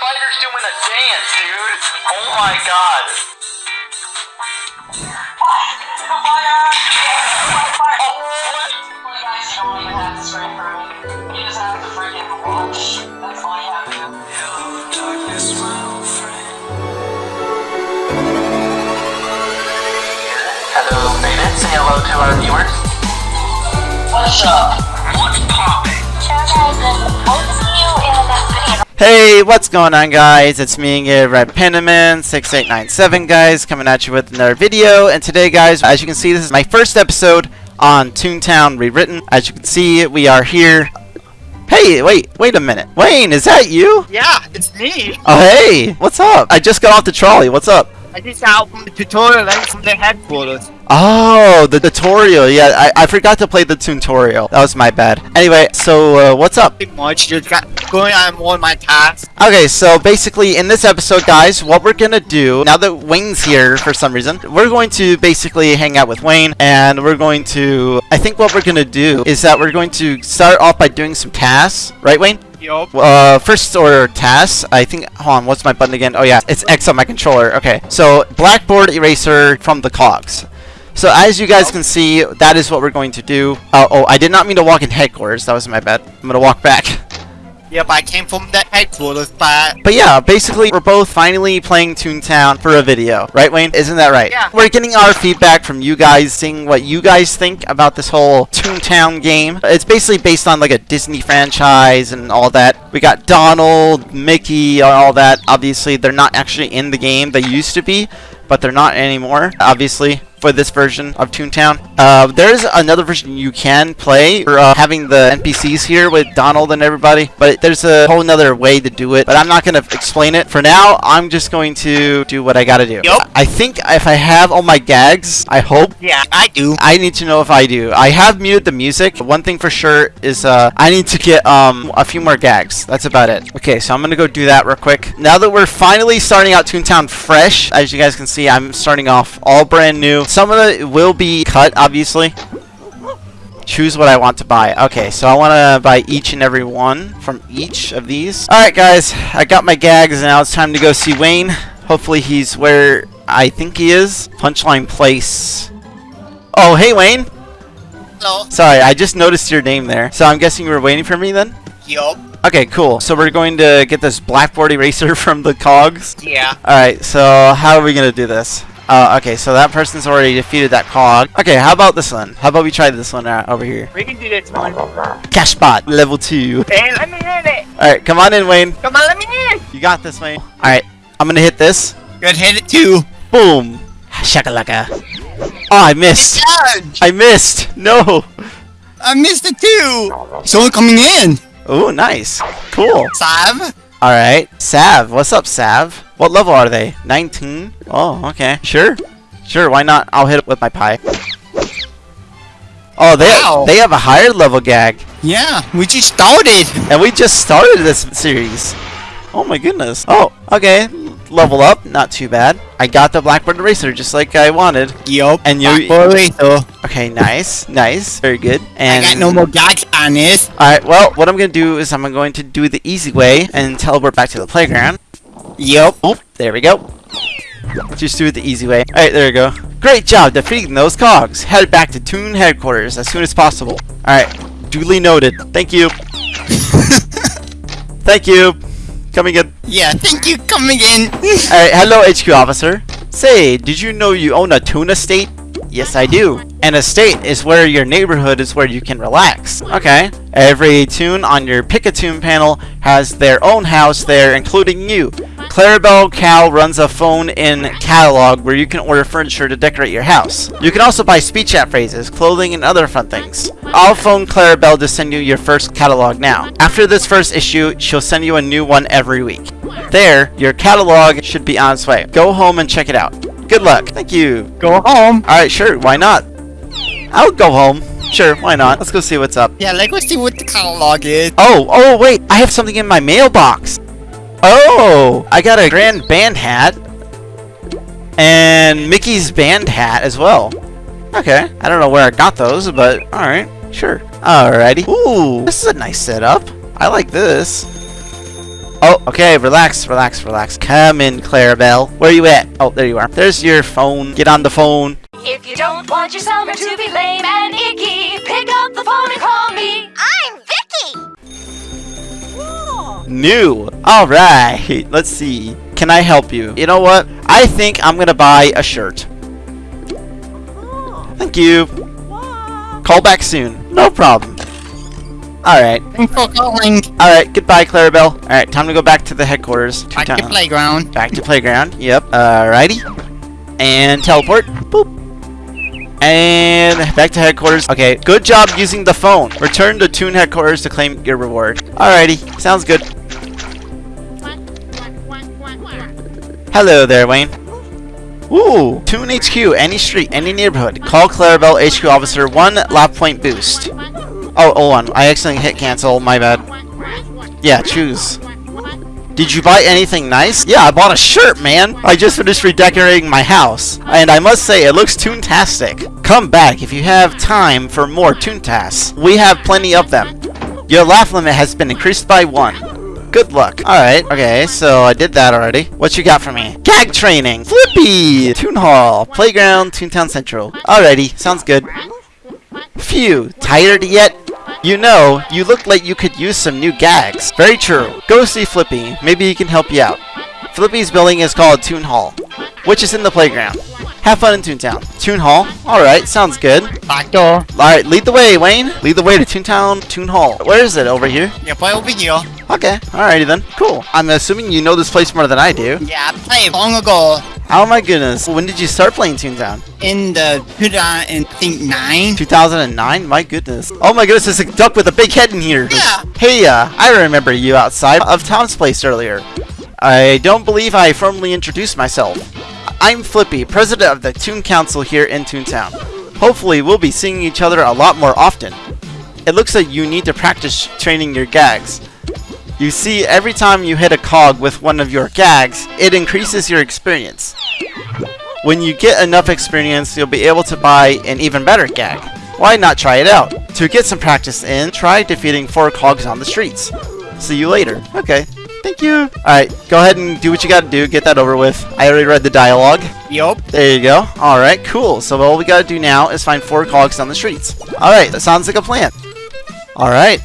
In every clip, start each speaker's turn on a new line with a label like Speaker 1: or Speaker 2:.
Speaker 1: spider's doing a dance, dude. Oh my god. Hello, Beta. Say hello to our viewers. What's up? What's poppin'?
Speaker 2: Hey, what's going on guys? It's me again, Red Panaman 6897 guys, coming at you with another video. And today guys, as you can see, this is my first episode on Toontown Rewritten. As you can see, we are here. Hey, wait, wait a minute. Wayne, is that you?
Speaker 3: Yeah, it's me.
Speaker 2: Oh, hey, what's up? I just got off the trolley. What's up?
Speaker 3: I just out from the tutorial and from the headquarters.
Speaker 2: Oh, the tutorial. Yeah, I, I forgot to play the tutorial. That was my bad. Anyway, so uh, what's up?
Speaker 3: Pretty much just got going on more of my tasks.
Speaker 2: Okay, so basically in this episode, guys, what we're gonna do, now that Wayne's here for some reason, we're going to basically hang out with Wayne, and we're going to, I think what we're gonna do is that we're going to start off by doing some tasks, right Wayne?
Speaker 3: Yup.
Speaker 2: Uh, first order tasks, I think, hold on, what's my button again? Oh yeah, it's X on my controller, okay. So, blackboard eraser from the cogs. So as you guys can see, that is what we're going to do. Uh, oh, I did not mean to walk in headquarters, that was my bad. I'm gonna walk back.
Speaker 3: Yep, I came from the headquarters, but
Speaker 2: But yeah, basically, we're both finally playing Toontown for a video. Right, Wayne? Isn't that right?
Speaker 3: Yeah.
Speaker 2: We're getting our feedback from you guys, seeing what you guys think about this whole Toontown game. It's basically based on like a Disney franchise and all that. We got Donald, Mickey, all that. Obviously, they're not actually in the game. They used to be, but they're not anymore, obviously. For this version of Toontown, uh, there's another version you can play for uh, having the NPCs here with Donald and everybody, but there's a whole nother way to do it. But I'm not gonna explain it for now. I'm just going to do what I gotta do.
Speaker 3: Yup.
Speaker 2: I think if I have all my gags, I hope
Speaker 3: yeah, I do.
Speaker 2: I need to know if I do. I have muted the music. One thing for sure is uh, I need to get um a few more gags. That's about it. Okay, so I'm gonna go do that real quick. Now that we're finally starting out Toontown fresh, as you guys can see, I'm starting off all brand new. Some of it will be cut, obviously. Choose what I want to buy. Okay, so I want to buy each and every one from each of these. Alright guys, I got my gags, and now it's time to go see Wayne. Hopefully he's where I think he is. Punchline Place. Oh, hey Wayne.
Speaker 3: Hello.
Speaker 2: Sorry, I just noticed your name there. So I'm guessing you were waiting for me then?
Speaker 3: Yup.
Speaker 2: Okay, cool. So we're going to get this blackboard eraser from the cogs.
Speaker 3: Yeah.
Speaker 2: Alright, so how are we going to do this? Uh, okay, so that person's already defeated that cog. Okay, how about this one? How about we try this one out over here?
Speaker 3: We can do this one.
Speaker 2: Cashbot, level 2.
Speaker 3: Hey, let me in it.
Speaker 2: Alright, come on in, Wayne.
Speaker 3: Come on, let me in.
Speaker 2: You got this, Wayne. Alright, I'm going to hit this.
Speaker 3: Good hit it too.
Speaker 2: Boom. Shakalaka. Oh, I missed.
Speaker 4: Judge!
Speaker 2: I missed. No.
Speaker 4: I missed it too! Someone coming in!
Speaker 2: Oh, nice. Cool.
Speaker 4: Sav?
Speaker 2: Alright. Sav. What's up, Sav? What level are they? 19? Oh, okay. Sure. Sure, why not? I'll hit it with my pie. Oh, they,
Speaker 4: Wow.
Speaker 2: they have a higher level gag.
Speaker 4: Yeah, we just started!
Speaker 2: And we just started this series. Oh my goodness. Oh, okay. Level up. Not too bad. I got the Blackbird Eraser just like I wanted.
Speaker 4: Yup.
Speaker 2: And you-
Speaker 4: so
Speaker 2: Okay, nice. Nice. Very good.
Speaker 4: I
Speaker 2: And
Speaker 4: got no more gags on this.
Speaker 2: Alright, well, what I'm going to do is I'm going to do the easy way and teleport back to the playground.
Speaker 4: Yup.
Speaker 2: Oh, there we go. Just do it the easy way. Alright, there we go. Great job defeating those cogs. Head back to Toon headquarters as soon as possible. Alright, duly noted. Thank you. Thank you. Coming in.
Speaker 4: Yeah, thank you coming in.
Speaker 2: Alright, hello HQ officer. Say, did you know you own a Toon estate? Yes, I do. An estate is where your neighborhood is where you can relax. Okay. Every toon on your Pick-a-Toon panel has their own house there, including you. Clarabelle Cow runs a phone-in catalog where you can order furniture to decorate your house. You can also buy speech chat phrases, clothing, and other fun things. I'll phone Clarabelle to send you your first catalog now. After this first issue, she'll send you a new one every week. There, your catalog should be on its way. Go home and check it out. Good luck. Thank you.
Speaker 4: Go home.
Speaker 2: Alright, sure, why not? I'll go home. Sure, why not? Let's go see what's up.
Speaker 4: Yeah, like let's see what the catalog is.
Speaker 2: Oh, oh, wait, I have something in my mailbox. Oh, I got a Grand Band hat. And Mickey's Band hat as well. Okay, I don't know where I got those, but alright, sure. Alrighty. Ooh, this is a nice setup. I like this. Oh, okay, relax, relax, relax. Come in, Clarabelle. Where are you at? Oh, there you are. There's your phone. Get on the phone.
Speaker 5: If you don't want your summer to be lame and icky, pick up the phone and call me. I'm Vicky.
Speaker 2: New. Alright, let's see. Can I help you? You know what? I think I'm gonna buy a shirt. Thank you. Call back soon. No problem. Alright.
Speaker 4: For calling.
Speaker 2: Alright, goodbye, Clarabelle. Alright, time to go back to the headquarters.
Speaker 4: Back to playground.
Speaker 2: Back to playground. Yep. Alrighty. And teleport. Boop. And back to headquarters. Okay, good job using the phone. Return to Toon headquarters to claim your reward. Alrighty, sounds good. Hello there, Wayne. Ooh, Toon HQ, any street, any neighborhood. Call Clarabelle HQ officer, one lap point boost. Oh, hold on. I accidentally hit cancel. My bad. Yeah, choose. Did you buy anything nice? Yeah, I bought a shirt, man. I just finished redecorating my house. And I must say, it looks toontastic. Come back if you have time for more toontasks. We have plenty of them. Your laugh limit has been increased by one. Good luck. Alright, okay, so I did that already. What you got for me? Gag training! Flippy! Toon Hall, Playground, Toontown Central. Alrighty, sounds good. Phew, tired yet? You know, you look like you could use some new gags. Very true. Go see Flippy. Maybe he can help you out. Flippy's building is called Toon Hall, which is in the playground. Have fun in Toontown. Toon Hall? Alright, sounds good.
Speaker 4: Back door.
Speaker 2: Alright, lead the way, Wayne. Lead the way to Toontown, Toon Hall. Where is it? Over here?
Speaker 4: Yep, right over here.
Speaker 2: Okay, alrighty then. Cool. I'm assuming you know this place more than I do.
Speaker 4: Yeah, I played long ago
Speaker 2: Oh my goodness. When did you start playing Toontown?
Speaker 4: in the 2009.
Speaker 2: 2009? My goodness. Oh my goodness, there's a duck with a big head in here.
Speaker 4: Yeah.
Speaker 2: Hey, uh, I remember you outside of Tom's place earlier. I don't believe I formally introduced myself. I'm Flippy, president of the Toon Council here in Toontown. Hopefully, we'll be seeing each other a lot more often. It looks like you need to practice training your gags. You see, every time you hit a cog with one of your gags, it increases your experience. When you get enough experience, you'll be able to buy an even better gag. Why not try it out? To get some practice in, try defeating four cogs on the streets. See you later. Okay. Thank you. Alright, go ahead and do what you gotta do. Get that over with. I already read the dialogue.
Speaker 4: Yup.
Speaker 2: There you go. Alright, cool. So all we gotta do now is find four cogs on the streets. Alright, that sounds like a plan. Alright.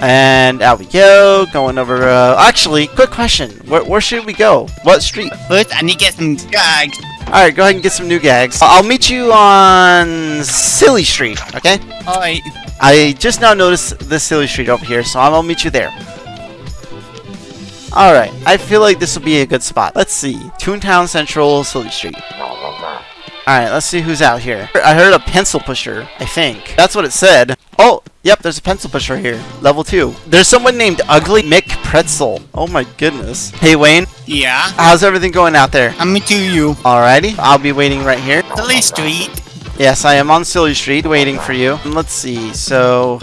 Speaker 2: And out we go. Going over, uh, actually, quick question. Where, where should we go? What street?
Speaker 4: First, I need to get some gags.
Speaker 2: Alright, go ahead and get some new gags. I'll meet you on Silly Street, okay?
Speaker 4: Alright.
Speaker 2: I just now noticed the Silly Street over here, so I'll meet you there. Alright, I feel like this will be a good spot. Let's see. Toontown Central, Silly Street. Alright, let's see who's out here. I heard a pencil pusher, I think. That's what it said. Oh, yep, there's a pencil pusher here. Level 2. There's someone named Ugly Mick Pretzel. Oh my goodness. Hey Wayne,
Speaker 4: Yeah.
Speaker 2: how's everything going out there?
Speaker 4: I'm to you.
Speaker 2: Alrighty, I'll be waiting right here.
Speaker 4: Silly Street.
Speaker 2: Yes, I am on Silly Street waiting for you. And Let's see, so...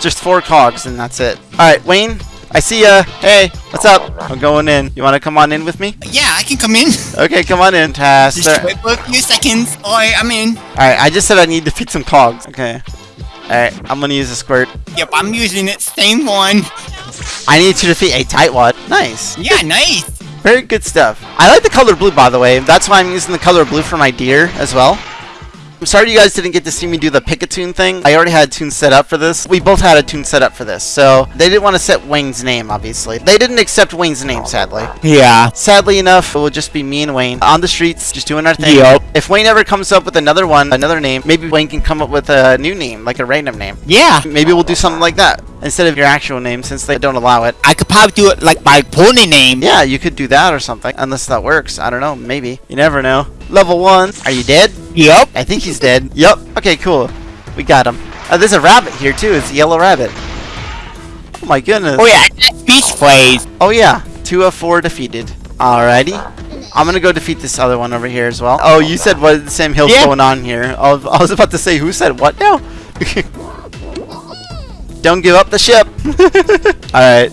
Speaker 2: Just four cogs and that's it. Alright, Wayne, I see ya. Hey, what's up? I'm going in. You want to come on in with me?
Speaker 4: Yeah, I can come in.
Speaker 2: Okay, come on in, Tass.
Speaker 4: Just wait for a few seconds. Alright, I'm in.
Speaker 2: Alright, I just said I need to fix some cogs. Okay. Alright, I'm gonna use a squirt.
Speaker 4: Yep, I'm using it. Same one.
Speaker 2: I need to defeat a tightwad. Nice.
Speaker 4: Yeah, nice.
Speaker 2: Very good stuff. I like the color blue, by the way. That's why I'm using the color blue for my deer as well. I'm sorry you guys didn't get to see me do the toon thing. I already had a toon set up for this. We both had a toon set up for this, so they didn't want to set Wayne's name, obviously. They didn't accept Wayne's name, sadly.
Speaker 4: Yeah.
Speaker 2: Sadly enough, it will just be me and Wayne on the streets, just doing our thing.
Speaker 4: Yup.
Speaker 2: If Wayne ever comes up with another one, another name, maybe Wayne can come up with a new name, like a random name.
Speaker 4: Yeah.
Speaker 2: Maybe we'll do something like that instead of your actual name, since they don't allow it.
Speaker 4: I could probably do it like my pony name.
Speaker 2: Yeah, you could do that or something, unless that works. I don't know, maybe. You never know. Level 1. Are you dead?
Speaker 4: Yup.
Speaker 2: I think he's dead. Yup. Okay, cool. We got him. Oh, there's a rabbit here too. It's a yellow rabbit. Oh my goodness.
Speaker 4: Oh yeah, speech phrase.
Speaker 2: Oh yeah. Two of four defeated. Alrighty. I'm gonna go defeat this other one over here as well. Oh, you said what? Sam Hill's
Speaker 4: Yeah.
Speaker 2: going on here. I was about to say who said what now. Don't give up the ship. Alright.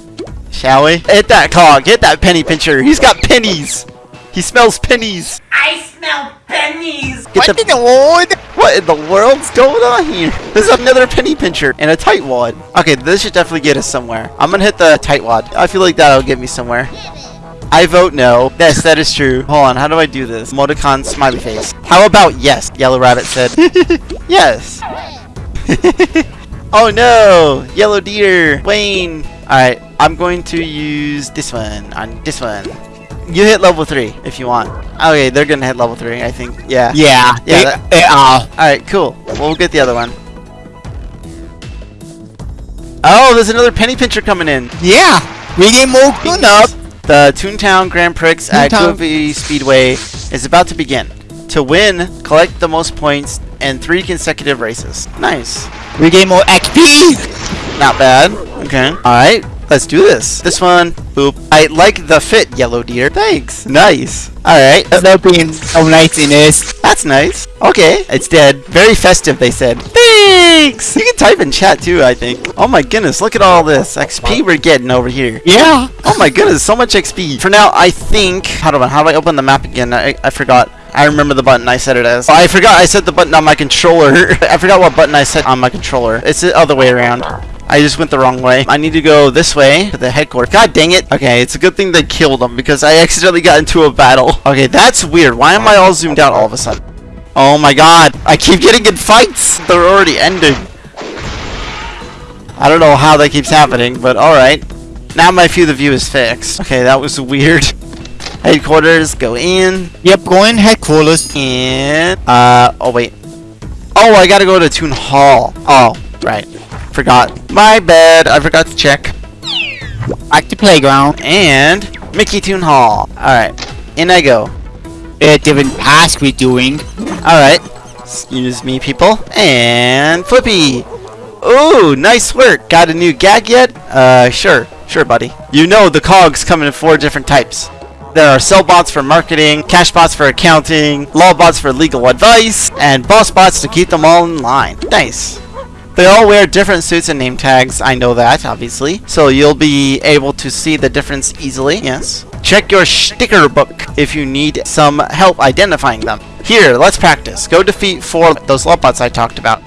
Speaker 2: Shall we? Hit that cog. Hit that penny pincher. He's got pennies. He smells pennies.
Speaker 1: I smell pennies.
Speaker 2: Get
Speaker 4: What
Speaker 2: the-
Speaker 4: in the world?
Speaker 2: What in the world's going on here? There's another penny pincher and a tightwad. Okay, this should definitely get us somewhere. I'm gonna hit the tightwad. I feel like that'll get me somewhere. I vote no. Yes, that is true. Hold on, how do I do this? Emoticon smiley face. How about yes? Yellow Rabbit said. yes. oh no! Yellow deer! Wayne! Alright, I'm going to use this one on this one. You hit level 3 if you want. Okay, they're gonna hit level 3, I think. Yeah.
Speaker 4: Yeah.
Speaker 2: Yeah,
Speaker 4: they.
Speaker 2: Alright, cool. We'll get the other one. Oh, there's another penny pincher coming in.
Speaker 4: Yeah. We get more tune up.
Speaker 2: The Toontown Grand Prix at
Speaker 4: Toontown.
Speaker 2: Goofy Speedway is about to begin. To win, collect the most points in three consecutive races. Nice.
Speaker 4: We get more XP.
Speaker 2: Not bad. Okay. Alright, let's do this. This one, boop. I like the fit, Yellow Deer. Thanks. Nice. Alright, uh,
Speaker 4: They're being so nice in this.
Speaker 2: that's nice. Okay, it's dead. Very festive, they said. Thanks! You can type in chat too, I think. Oh my goodness, look at all this XP we're getting over here.
Speaker 4: Yeah.
Speaker 2: Oh my goodness, so much XP. For now, I think... How do I, how do I open the map again? I, I forgot. I remember the button I set it as. Oh, I forgot I set the button on my controller. I forgot what button I set on my controller. It's the other way around. I just went the wrong way. I need to go this way to the headquarters. God dang it. Okay, it's a good thing they killed him because I accidentally got into a battle. Okay, that's weird. Why am I all zoomed out all of a sudden? Oh my god. I keep getting in fights. They're already ending. I don't know how that keeps happening, but alright. Now my field of view is fixed. Okay, that was weird. Headquarters, go in,
Speaker 4: Yep. Going headquarters.
Speaker 2: and, uh, oh wait. Oh, I gotta go to Toon Hall. Oh, right. Forgot. My bad, I forgot to check.
Speaker 4: Back to playground.
Speaker 2: And, Mickey Toon Hall. Alright, in I go.
Speaker 4: A different task we're doing.
Speaker 2: Alright. Excuse me, people. And Flippy. Ooh, nice work. Got a new gag yet? Uh, sure. Sure, buddy. You know the cogs come in four different types. There are sell bots for marketing, cash bots for accounting, law bots for legal advice, and boss bots to keep them all in line. Nice. They all wear different suits and name tags. I know that, obviously. So you'll be able to see the difference easily. Yes. Check your sticker book if you need some help identifying them. Here, let's practice. Go defeat four of those Lawbots I talked about.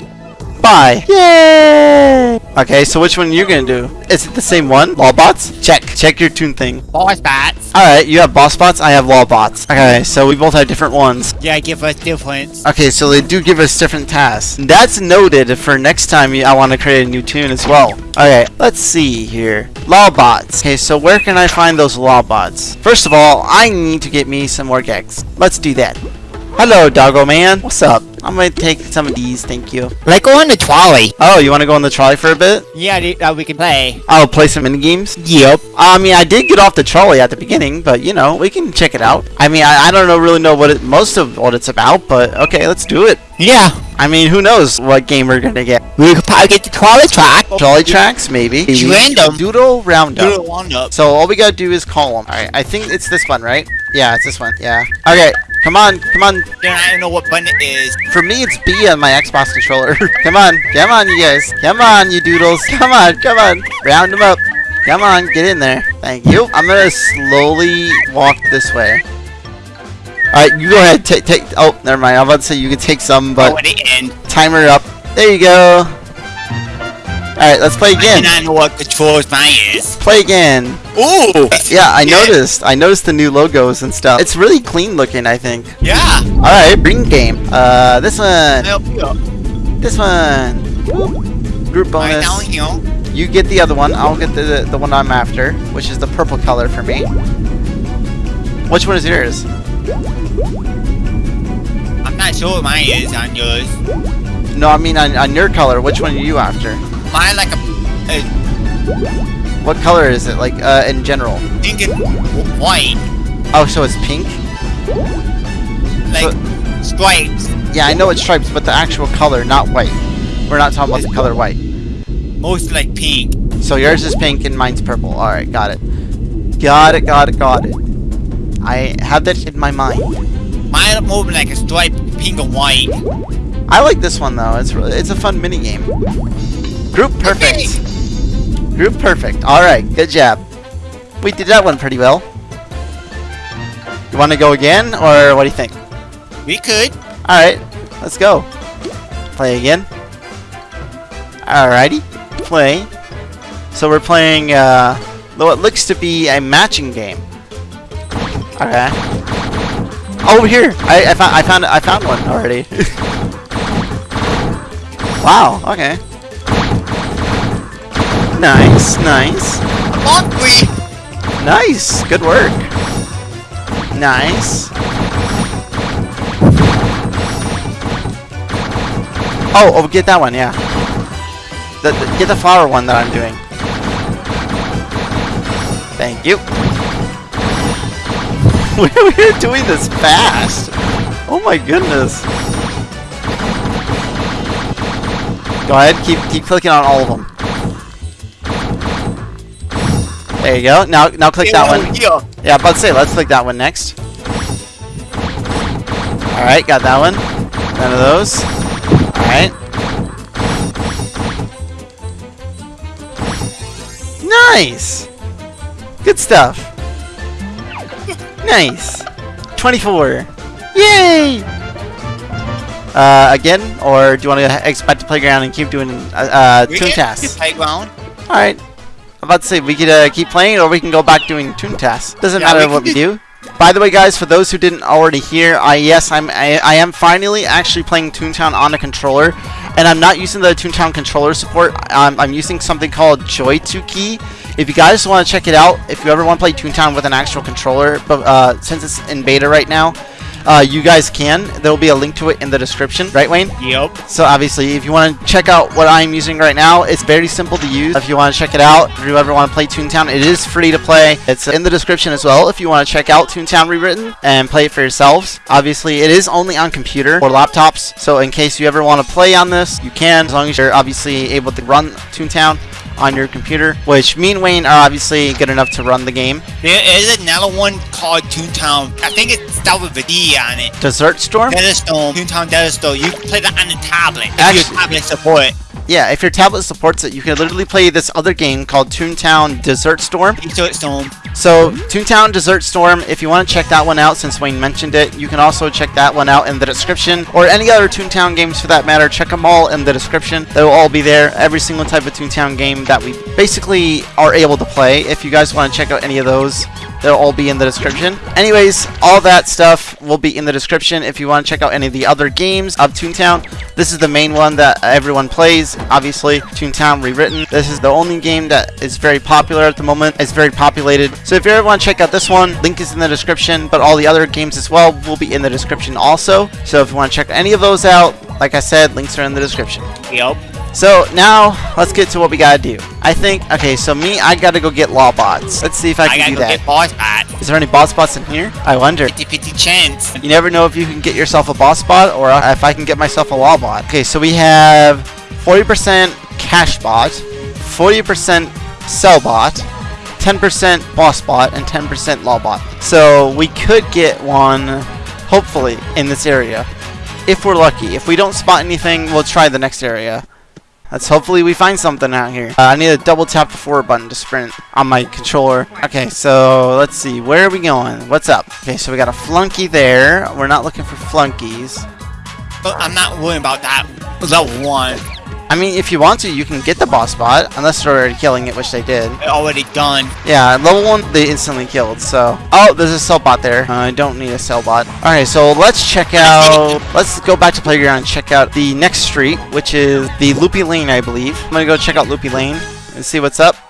Speaker 2: Bye. Yay! Okay, so which one are you gonna do? Is it the same one? Lawbots? Check. Check your toon thing.
Speaker 4: Boss bots.
Speaker 2: Alright, you have boss bots, I have lawbots. Okay, so we both have different ones.
Speaker 4: Yeah, give us difference.
Speaker 2: Okay, so they do give us different tasks. That's noted for next time I want to create a new toon as well. Okay, let's see here. Lawbots. Okay, so where can I find those lawbots? First of all, I need to get me some more gags. Let's do that. Hello, doggo man. What's up? I'm gonna take some of these, thank you.
Speaker 4: Like go on the trolley.
Speaker 2: Oh, you want to go on the trolley for a bit?
Speaker 4: Yeah, th- that we can play.
Speaker 2: I'll play some mini games.
Speaker 4: Yep.
Speaker 2: I mean, I did get off the trolley at the beginning, but you know, we can check it out. I mean, I, I don't know really know what it, most of what it's about, but okay, let's do it.
Speaker 4: Yeah.
Speaker 2: I mean, who knows what game we're gonna get?
Speaker 4: We could probably get the trolley track.
Speaker 2: Oh, trolley tracks, maybe.
Speaker 4: It's random.
Speaker 2: Doodle roundup.
Speaker 4: Doodle roundup.
Speaker 2: So all we gotta do is call them. Alright, I think it's this one, right? Yeah, it's this one. Yeah. Okay, come on, come on.
Speaker 4: Then I don't know what button it is.
Speaker 2: For me, it's B on my Xbox controller. come on, come on, you guys. Come on, you doodles. Come on, come on. Round them up. Come on, get in there. Thank you. I'm gonna slowly walk this way. Alright, you go ahead. Take, take. Oh, never mind. I'm about to say you can take some,
Speaker 4: But oh, end.
Speaker 2: timer up. There you go. Alright, let's play again.
Speaker 4: I know what controls mine is.
Speaker 2: Play again.
Speaker 4: Ooh.
Speaker 2: Yeah, I noticed. I noticed the new logos and stuff. It's really clean looking, I think.
Speaker 4: Yeah.
Speaker 2: Alright, bring game. Uh, this one.
Speaker 4: Help you up.
Speaker 2: This one. Group bonus. You get the other one. I'll get the the one I'm after, which is the purple color for me. Which one is yours?
Speaker 4: I'm not sure what mine is on yours.
Speaker 2: No, I mean on, on your color. Which one are you after?
Speaker 4: Mine like a,
Speaker 2: What color is it? Like uh, in general?
Speaker 4: pink and white.
Speaker 2: Oh, so it's pink.
Speaker 4: Like stripes.
Speaker 2: Yeah, I know it's stripes, but the actual color, not white. We're not talking about the color white.
Speaker 4: Most like pink.
Speaker 2: So yours is pink and mine's purple. Alright, got it. Got it, got it, got it. I have that in my mind.
Speaker 4: Mine more like a stripe, pink and white.
Speaker 2: I like this one though. It's really, it's a fun mini game. Group perfect. Group perfect. Alright, good job. We did that one pretty well. You want to go again, or what do you think?
Speaker 4: We could.
Speaker 2: Alright, let's go. Play again. Alrighty, play. So we're playing, uh, what looks to be a matching game. Okay. Oh, here! I, I, found, I found I found one already. wow, okay. Nice, nice.
Speaker 4: Buckwheat.
Speaker 2: Nice! Good work. Nice. Oh, oh, get that one, yeah. The, the- get the flower one that I'm doing. Thank you. We're doing this fast. Oh my goodness. Go ahead, keep keep clicking on all of them. There you go. Now now click that one.
Speaker 4: Yeah.
Speaker 2: About to say, let's click that one next. Alright, got that one. None of those. Alright. Nice! Good stuff. Nice. 24. Yay! Uh, again? Or do you want to expect to playground and keep doing uh, uh,
Speaker 4: We
Speaker 2: tasks?
Speaker 4: playground.
Speaker 2: Alright. I'm about to say, we could uh, keep playing or we can go back doing toon tasks. Doesn't
Speaker 4: Yeah,
Speaker 2: matter
Speaker 4: can
Speaker 2: what we
Speaker 4: do-.
Speaker 2: By the way, guys, for those who didn't already hear, I yes, I'm I, I am finally actually playing Toontown on a controller, and I'm not using the Toontown controller support. I'm, I'm using something called Joy2Key. If you guys want to check it out, if you ever want to play Toontown with an actual controller, but uh, since it's in beta right now, uh, you guys can. There will be a link to it in the description, right, Wayne?
Speaker 4: Yep.
Speaker 2: So obviously, if you want to check out what I'm using right now, it's very simple to use. If you want to check it out, if you ever want to play Toontown, it is free to play. It's in the description as well if you want to check out Toontown Rewritten and play it for yourselves. Obviously, it is only on computer or laptops, so in case you ever want to play on this, you can, as long as you're obviously able to run Toontown on your computer, which me and Wayne are obviously good enough to run the game.
Speaker 4: There is another one called Toontown. I think it's starts with a D on it.
Speaker 2: Desert Storm?
Speaker 4: Desert Storm. Toontown Desert Storm. You can play that on the tablet. If
Speaker 2: Actually-
Speaker 4: your tablet support.
Speaker 2: Yeah, if your tablet supports it, you can literally play this other game called Toontown Desert Storm.
Speaker 4: Desert Storm.
Speaker 2: So, Toontown Desert Storm, if you want to check that one out, since Wayne mentioned it, you can also check that one out in the description. Or any other Toontown games for that matter, check them all in the description. They'll all be there. Every single type of Toontown game that we basically are able to play. If you guys want to check out any of those, they'll all be in the description. Anyways, all that stuff will be in the description. If you want to check out any of the other games of Toontown, this is the main one that everyone plays, obviously, Toontown Rewritten. This is the only game that is very popular at the moment. It's very populated. So if you ever want to check out this one, link is in the description, but all the other games as well will be in the description also. So if you want to check any of those out, like I said, links are in the description.
Speaker 4: Yep.
Speaker 2: So now, let's get to what we gotta do. I think, okay, so me, I gotta go get law bots. Let's see if I
Speaker 4: I
Speaker 2: can
Speaker 4: gotta
Speaker 2: do that.
Speaker 4: get boss bot.
Speaker 2: Is there any boss bots in here? I wonder.
Speaker 4: 50 50 chance.
Speaker 2: You never know if you can get yourself a boss bot or if I can get myself a law bot. Okay, so we have 40% cash bot, 40% sell bot, 10% boss bot, and 10% law bot. So we could get one, hopefully, in this area. If we're lucky. If we don't spot anything, we'll try the next area. Let's hopefully we find something out here. Uh, I need to double tap the forward button to sprint on my controller. Okay, so let's see. Where are we going? What's up? Okay, so we got a flunky there. We're not looking for flunkies.
Speaker 4: But I'm not worrying about that. Level 1.
Speaker 2: I mean, if you want to, you can get the boss bot, unless they're already killing it, which they did.
Speaker 4: They're already done.
Speaker 2: Yeah, level 1, they instantly killed, so... Oh, there's a sell bot there. Uh, I don't need a sell bot. Alright, so let's check out... Let's go back to Playground and check out the next street, which is the Loopy Lane, I believe. I'm gonna go check out Loopy Lane and see what's up.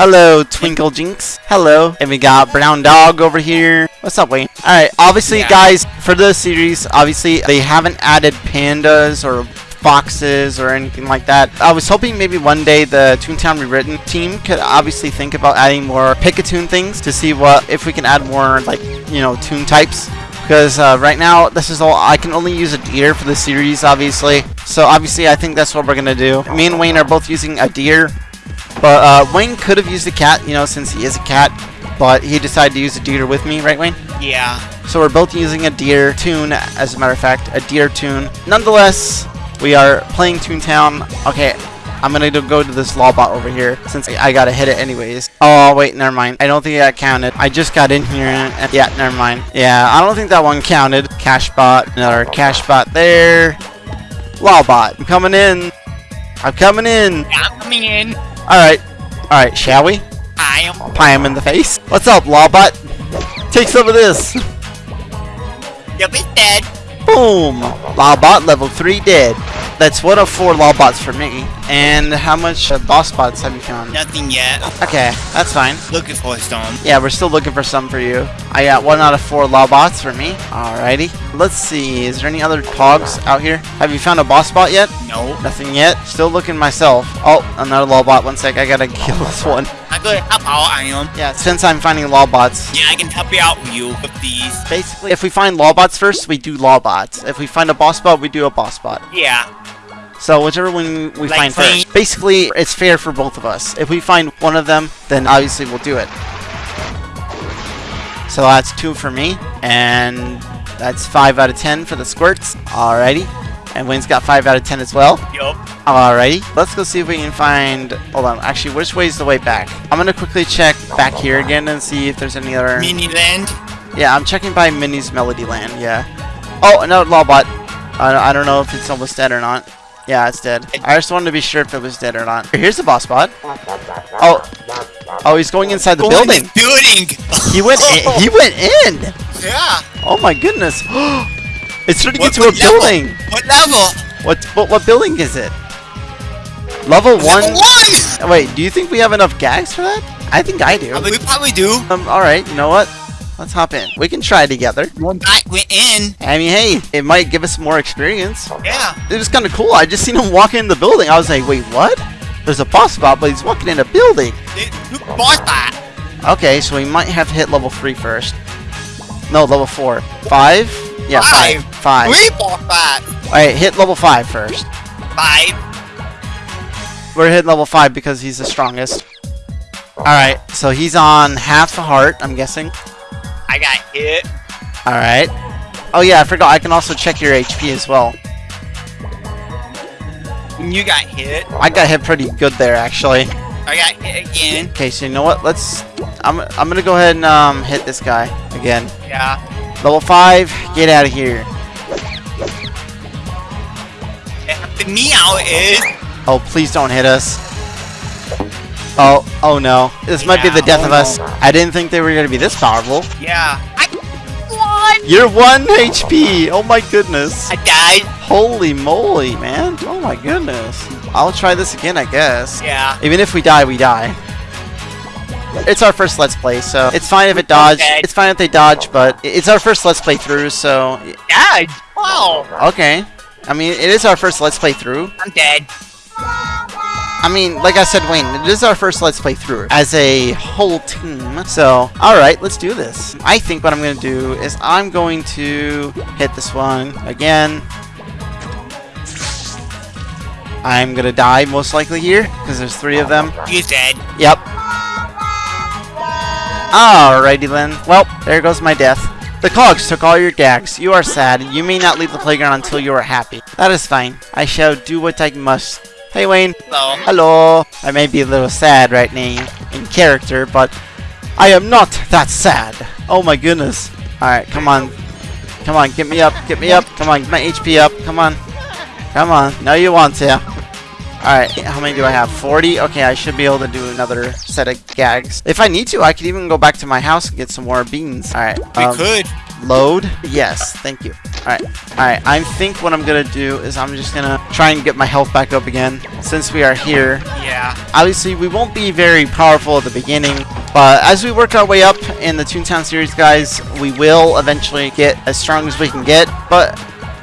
Speaker 2: Hello, Twinkle Jinx. Hello. And we got Brown Dog over here. What's up, Wayne? Alright, obviously,
Speaker 4: Yeah.
Speaker 2: guys, for the series, obviously, they haven't added pandas or foxes or anything like that. I was hoping maybe one day the Toontown Rewritten team could obviously think about adding more Pick-a-Toon things to see what if we can add more like you know toon types. Because uh, right now this is all I can only use a deer for the series, obviously. So obviously I think that's what we're gonna do. Me and Wayne are both using a deer, but uh, Wayne could have used a cat, you know, since he is a cat. But he decided to use a deer with me, right, Wayne?
Speaker 4: Yeah.
Speaker 2: So we're both using a deer toon, as a matter of fact, a deer toon. Nonetheless, we are playing Toontown. Okay, I'm gonna go to this Lawbot over here since I gotta hit it anyways. Oh, wait, never mind. I don't think that counted. I just got in here. And, yeah, never mind. Yeah, I don't think that one counted. Cashbot, another Cashbot there. Lawbot, I'm coming in. I'm coming in.
Speaker 4: I'm coming in.
Speaker 2: Alright. Alright, shall we?
Speaker 4: I am.
Speaker 2: Pie him in the face. What's up, Lawbot? Take some of this.
Speaker 4: You'll be dead.
Speaker 2: Boom! Lawbot level 3 dead. That's one of four Lawbots for me. And how much uh, boss bots have you found?
Speaker 4: Nothing yet.
Speaker 2: Okay, that's fine.
Speaker 4: Looking for a stone.
Speaker 2: Yeah, we're still looking for some for you. I got one out of four Lawbots for me. Alrighty. Let's see, is there any other cogs out here? Have you found a boss bot yet?
Speaker 4: No.
Speaker 2: Nothing yet. Still looking myself. Oh, another Lawbot. One sec, I gotta kill this one.
Speaker 4: I'm gonna help out. I am.
Speaker 2: Yeah, since I'm finding Lawbots,
Speaker 4: Yeah, I can help you out with you with these.
Speaker 2: basically, if we find Lawbots first, we do Lawbots. If we find a boss bot, we do a boss bot.
Speaker 4: Yeah.
Speaker 2: So whichever one we
Speaker 4: Like
Speaker 2: find first. Basically, it's fair for both of us. If we find one of them, then obviously we'll do it. So that's two for me, and that's five out of ten for the squirts. Alrighty. And Wayne's got five out of ten as well.
Speaker 4: Yup.
Speaker 2: Alrighty. Let's go see if we can find... Hold on. Actually, which way is the way back? I'm going to quickly check back here again and see if there's any other...
Speaker 4: Mini land.
Speaker 2: Yeah, I'm checking by Minnie's Melody Land, yeah. Oh, another Lawbot. I, I don't know if it's almost dead or not. Yeah, it's dead. I just wanted to be sure if it was dead or not. Here's the boss bot. Oh. Oh, he's going inside the
Speaker 4: Oh,
Speaker 2: building.
Speaker 4: Building.
Speaker 2: He went in, he went in.
Speaker 4: Yeah.
Speaker 2: Oh my goodness. Oh, it's turning
Speaker 4: What-
Speaker 2: into
Speaker 4: what
Speaker 2: a
Speaker 4: level?
Speaker 2: building.
Speaker 4: What level?
Speaker 2: What, what what building is it? Level 1?
Speaker 4: Level one.
Speaker 2: Wait, do you think we have enough gags for that? I think I do.
Speaker 4: We probably do.
Speaker 2: Um, alright, you know what? Let's hop in. We can try together.
Speaker 4: I went in.
Speaker 2: I mean, hey, it might give us more experience.
Speaker 4: Yeah.
Speaker 2: It was kind of cool. I just seen him walk in the building. I was like, wait, what? There's a boss spot, but he's walking in a building.
Speaker 4: Who bought that?
Speaker 2: Okay, so we might have to hit level 3 first. No, level 4. 5? Yeah, 5. 5.
Speaker 4: We bought that.
Speaker 2: Alright, hit level 5 first.
Speaker 4: Five.
Speaker 2: We're hitting level 5 because he's the strongest. Alright, so he's on half a heart, I'm guessing.
Speaker 4: I got hit.
Speaker 2: Alright. Oh yeah, I forgot. I can also check your HP as well.
Speaker 4: You got hit.
Speaker 2: I got hit pretty good there, actually.
Speaker 4: I got hit again.
Speaker 2: Okay, so you know what? Let's... I'm, I'm gonna go ahead and um, hit this guy again.
Speaker 4: Yeah.
Speaker 2: Level 5, get out of here.
Speaker 4: The meow is.
Speaker 2: Oh, please don't hit us. Oh, oh no. This might be the death of us. I didn't think they were gonna be this powerful.
Speaker 4: Yeah. I won.
Speaker 2: You're 1 HP! Oh my goodness.
Speaker 4: I died.
Speaker 2: Holy moly, man. Oh my goodness. I'll try this again, I guess.
Speaker 4: Yeah.
Speaker 2: Even if we die, we die. It's our first Let's Play, so it's fine if it dodge.
Speaker 4: Okay.
Speaker 2: It's fine if they dodge, but it's our first Let's Play through, so...
Speaker 4: Died. Wow.
Speaker 2: Okay. I mean, it is our first Let's Play through.
Speaker 4: I'm dead.
Speaker 2: I mean, like I said, Wayne, it is our first Let's Play through as a whole team. So, alright, let's do this. I think what I'm going to do is I'm going to hit this one again. I'm going to die most likely here because there's three of them.
Speaker 4: You dead.
Speaker 2: Yep. Alrighty then. Well, there goes my death. The cogs took all your gags. You are sad. You may not leave the playground until you are happy. That is fine. I shall do what I must. Hey Wayne.
Speaker 4: Hello.
Speaker 2: Hello. I may be a little sad right now in character, but I am not that sad. Oh my goodness. Alright, come on. Come on, get me up, get me up. Come on, get my HP up. Come on. Come on. No, you want to. Alright, how many do I have? 40? Okay, I should be able to do another set of gags. If I need to, I could even go back to my house and get some more beans. Alright,
Speaker 4: We
Speaker 2: um,
Speaker 4: could.
Speaker 2: load. Yes, thank you. Alright, alright, I think what I'm gonna do is I'm just gonna try and get my health back up again. Since we are here,
Speaker 4: Yeah.
Speaker 2: obviously we won't be very powerful at the beginning, but as we work our way up in the Toontown series, guys, we will eventually get as strong as we can get, but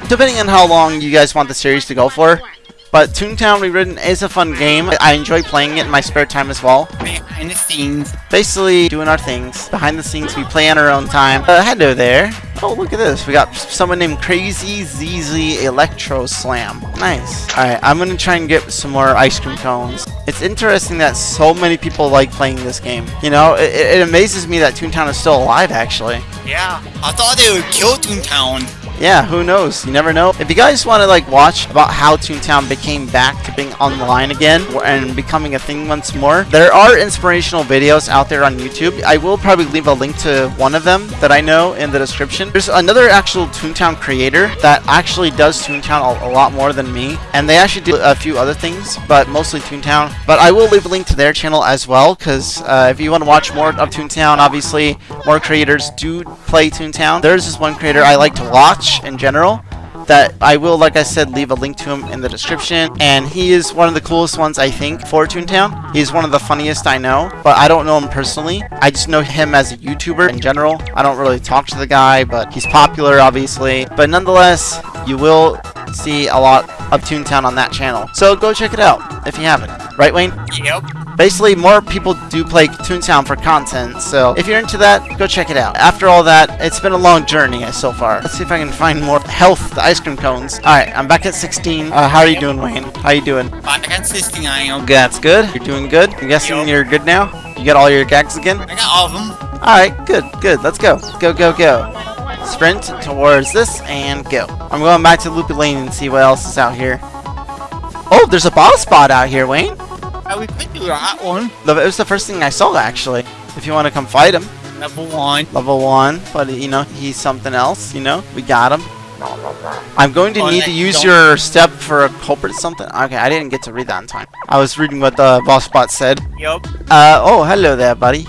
Speaker 2: depending on how long you guys want the series to go for. But Toontown Rewritten is a fun game. I enjoy playing it in my spare time as well.
Speaker 4: Behind the scenes.
Speaker 2: Basically, doing our things. Behind the scenes, we play on our own time. Uh, hello there. Oh, look at this. We got someone named Crazy ZZ Electro Slam. Nice. Alright, I'm gonna try and get some more ice cream cones. It's interesting that so many people like playing this game. You know, it, it amazes me that Toontown is still alive, actually.
Speaker 4: Yeah. I thought they would kill Toontown.
Speaker 2: Yeah, who knows? You never know. If you guys want to like watch about how Toontown became back to being online again and becoming a thing once more, there are inspirational videos out there on YouTube. I will probably leave a link to one of them that I know in the description. There's another actual Toontown creator that actually does Toontown a, a lot more than me, and they actually do a few other things, but mostly Toontown. But I will leave a link to their channel as well, because uh, if you want to watch more of Toontown, obviously more creators do play Toontown. There's this one creator I like to watch in general that I will, like I said, leave a link to him in the description. And he is one of the coolest ones, I think, for Toontown. He's one of the funniest I know, but I don't know him personally. I just know him as a YouTuber in general. I don't really talk to the guy, but he's popular, obviously. But nonetheless, you will see a lot of Toontown on that channel. So go check it out if you haven't. Right, Wayne?
Speaker 4: Yep.
Speaker 2: Basically, more people do play Toontown for content, so if you're into that, go check it out. After all that, it's been a long journey so far. Let's see if I can find more health ice cream cones. Alright, I'm back at 16. Uh, how are you doing, Wayne? How you doing?
Speaker 4: Back at 69. I
Speaker 2: That's good. You're doing good. I'm guessing
Speaker 4: Yup.
Speaker 2: you're good now? You got all your gags again?
Speaker 4: I got all of them.
Speaker 2: Alright, good, good. Let's go. Go, go, go. Sprint towards this and go. I'm going back to Loopy Lane and see what else is out here. Oh, there's a boss spot out here, Wayne.
Speaker 4: Uh, we could do that one.
Speaker 2: It was the first thing I saw, actually. If you want to come fight him.
Speaker 4: Level 1.
Speaker 2: Level 1, but, you know, he's something else, you know? We got him. I'm going to
Speaker 4: Oh,
Speaker 2: need to use your step for a culprit something. Okay, I didn't get to read that in time. I was reading what the boss spot said.
Speaker 4: Yup.
Speaker 2: Uh, oh, hello there, buddy.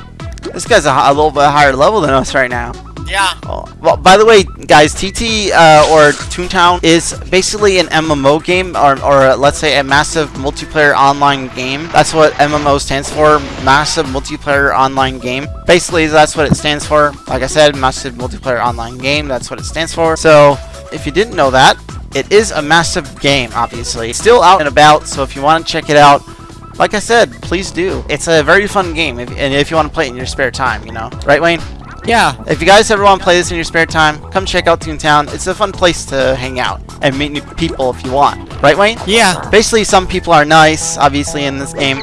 Speaker 2: This guy's a, a little bit higher level than us right now.
Speaker 4: Yeah.
Speaker 2: Oh, well, by the way, guys, TT uh, or Toontown is basically an MMO game, or, or uh, let's say a massive multiplayer online game. That's what MMO stands for, massive multiplayer online game. Basically, that's what it stands for. Like I said, massive multiplayer online game. That's what it stands for. So, if you didn't know that, it is a massive game. Obviously, It's still out and about. So, if you want to check it out. Like I said, please do. It's a very fun game, if, and if you want to play it in your spare time, you know. Right, Wayne?
Speaker 4: Yeah.
Speaker 2: If you guys ever want to play this in your spare time, come check out Toontown. It's a fun place to hang out and meet new people if you want. Right, Wayne?
Speaker 4: Yeah.
Speaker 2: Basically, some people are nice, obviously, in this game.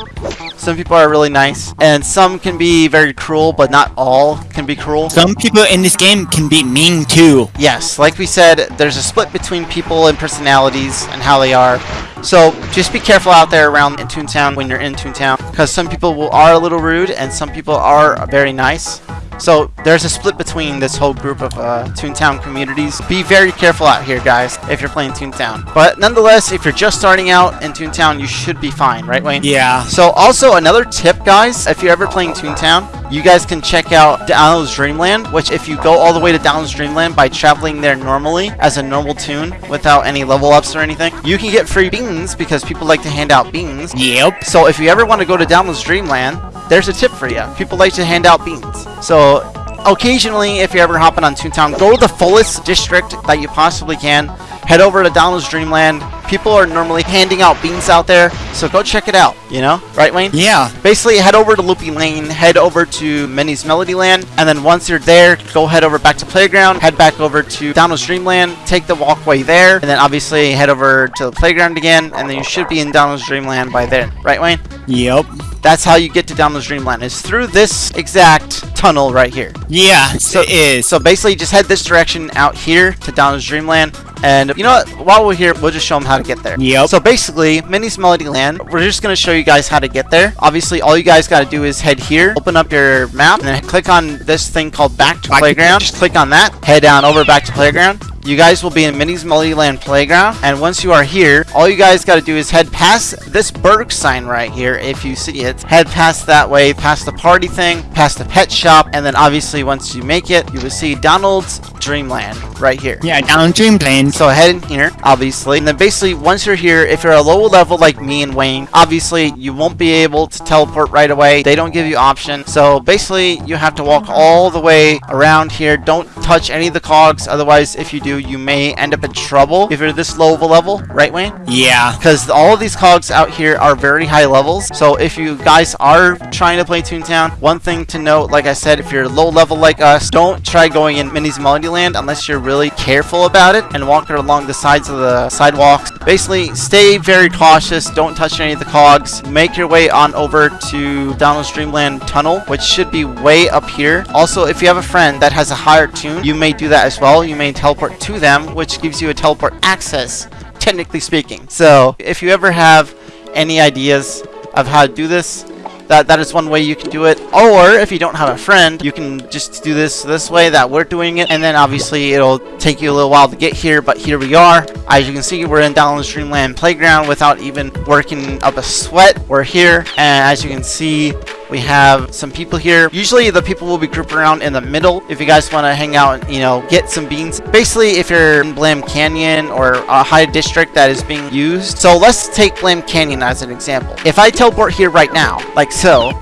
Speaker 2: Some people are really nice. And some can be very cruel, but not all can be cruel.
Speaker 4: Some people in this game can be mean too.
Speaker 2: Yes, like we said, there's a split between people and personalities and how they are. So just be careful out there around in Toontown when you're in Toontown, because some people will, are a little rude and some people are very nice. So there's a split between this whole group of uh, Toontown communities. Be very careful out here, guys, if you're playing Toontown. But nonetheless, if you're just starting out in Toontown, you should be fine, right, Wayne?
Speaker 4: Yeah.
Speaker 2: So also another tip, guys, if you're ever playing Toontown, you guys can check out Donald's Dreamland, which if you go all the way to Donald's Dreamland by traveling there normally as a normal toon without any level ups or anything, you can get free beans because people like to hand out beans.
Speaker 4: Yep.
Speaker 2: So if you ever want to go to Donald's Dreamland, there's a tip for you. People like to hand out beans. So occasionally, if you're ever hopping on Toontown, go to the fullest district that you possibly can. Head over to Donald's Dreamland. People are normally handing out beans out there, so go check it out, you know? Right, Wayne?
Speaker 4: Yeah.
Speaker 2: Basically, head over to Loopy Lane, head over to Minnie's Melody Land, and then once you're there, go head over back to Playground, head back over to Donald's Dreamland, take the walkway there, and then obviously head over to the Playground again, and then you should be in Donald's Dreamland by then. Right, Wayne?
Speaker 4: Yep.
Speaker 2: That's how you get to Donald's Dreamland, is through this exact tunnel right here.
Speaker 4: Yeah.
Speaker 2: So-
Speaker 4: it is.
Speaker 2: So basically, just head this direction out here to Donald's Dreamland. And you know what? While we're here, we'll just show them how to get there.
Speaker 4: Yep.
Speaker 2: So basically, Minnie's Melody Land, we're just going to show you guys how to get there. Obviously, all you guys got to do is head here, open up your map, and then click on this thing called Back to
Speaker 4: Back to
Speaker 2: Playground. Just click on that, head down over Back to Playground. You guys will be in Minnie's Melody Land Playground, and once you are here, all you guys got to do is head past this Berg sign right here, if you see it. Head past that way, past the party thing, past the pet shop, and then obviously once you make it, you will see Donald's Dreamland right here.
Speaker 4: yeah, down Dreamland.
Speaker 2: So head in here, obviously, and then basically once you're here, if you're a lower level like me and Wayne, obviously you won't be able to teleport right away. They don't give you option. So basically you have to walk all the way around here. Don't touch any of the cogs, otherwise if you do, you may end up in trouble if you're this low of a level, right Wayne?
Speaker 4: Yeah.
Speaker 2: because all of these cogs out here are very high levels. So if you guys are trying to play Toontown, one thing to note, like I said, if you're low level like us, don't try going in Minnie's Melody Land unless you're really careful about it and walk along the sides of the sidewalks. Basically, stay very cautious. Don't touch any of the cogs. Make your way on over to Donald's Dreamland Tunnel, which should be way up here. Also, if you have a friend that has a higher toon, you may do that as well. You may teleport to them, which gives you a teleport access, technically speaking. So, if you ever have any ideas of how to do this, that that is one way you can do it. Or if you don't have a friend you can just do this this way that we're doing it and then obviously it'll take you a little while to get here but here we are. As you can see we're in Donald's Dreamland playground without even working up a sweat. We're here and as you can see we have some people here. Usually the people will be grouped around in the middle if you guys want to hang out and, you know, get some beans. Basically, if you're in Blam Canyon or a high district that is being used. So let's take Blam Canyon as an example. If I teleport here right now, like so,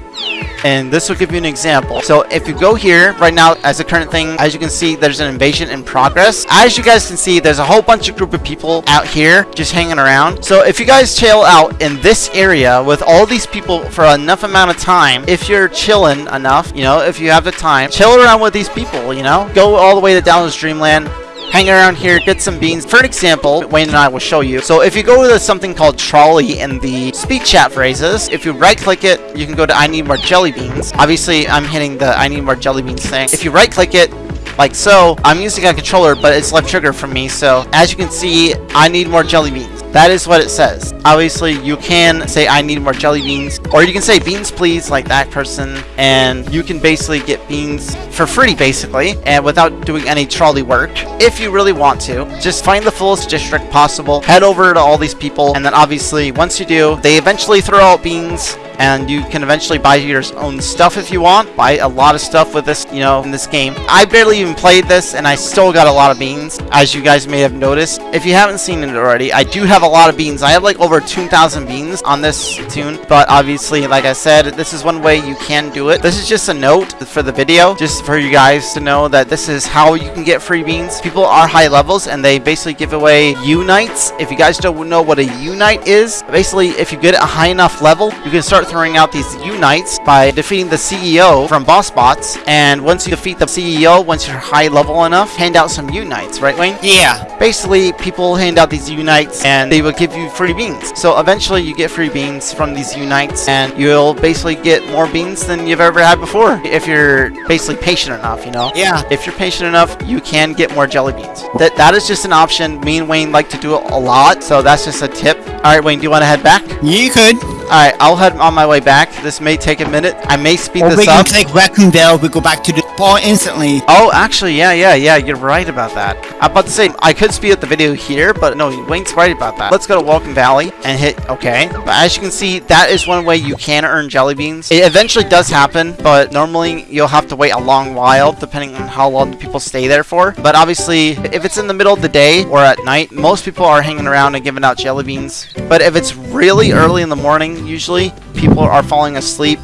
Speaker 2: and this will give you an example. So if you go here right now as a current thing, as you can see, there's an invasion in progress. As you guys can see, there's a whole bunch of group of people out here just hanging around. So if you guys chill out in this area with all these people for enough amount of time, if you're chilling enough, you know, if you have the time, chill around with these people, you know, go all the way to Donald's Dreamland, hang around here, get some beans. For an example, Wayne and I will show you. So if you go to something called trolley in the speech chat phrases, if you right click it, you can go to I need more jelly beans. Obviously, I'm hitting the I need more jelly beans thing. If you right click it, like so, I'm using a controller, but it's left trigger for me. So as you can see, I need more jelly beans. That is what it says. Obviously, you can say I need more jelly beans, or you can say beans please, like that person, and you can basically get beans for free, basically, and without doing any trolley work. If you really want to, just find the fullest district possible, head over to all these people, and then obviously, once you do, they eventually throw out beans, and you can eventually buy your own stuff if you want. Buy a lot of stuff with this, you know, in this game. I barely even played this, and I still got a lot of beans, as you guys may have noticed. If you haven't seen it already, I do have a lot of beans. I have like over 2,000 beans on this toon, but obviously, like I said, this is one way you can do it. This is just a note for the video, just for you guys to know that this is how you can get free beans. People are high levels, and they basically give away unites. If you guys don't know what a unite is, basically, if you get a high enough level, you can start throwing out these unites by defeating the CEO from boss bots. And once you defeat the CEO, once you're high level enough, hand out some unites, right, Wayne?
Speaker 4: Yeah.
Speaker 2: Basically, people hand out these unites and they will give you free beans. So eventually you get free beans from these unites and you'll basically get more beans than you've ever had before. If you're basically patient enough, you know?
Speaker 4: Yeah.
Speaker 2: If you're patient enough, you can get more jelly beans. That That is just an option. Me and Wayne like to do it a lot, so that's just a tip. Alright, Wayne, do you want to head back?
Speaker 4: You could.
Speaker 2: Alright, I'll head on my way back. This may take a minute. I may speed
Speaker 4: Or
Speaker 2: this
Speaker 4: we can
Speaker 2: up.
Speaker 4: take Raccoon Dale. We go back to the point instantly.
Speaker 2: Oh, actually, yeah, yeah, yeah, you're right about that. I'm about to say, I could speed up the video here, but no, Wayne's right about that. Let's go to Welcome Valley and hit OK. But as you can see, that is one way you can earn jelly beans. It eventually does happen, but normally you'll have to wait a long while, depending on how long people stay there for. But obviously, if it's in the middle of the day or at night, most people are hanging around and giving out jelly beans. But if it's really early in the morning, usually, people are falling asleep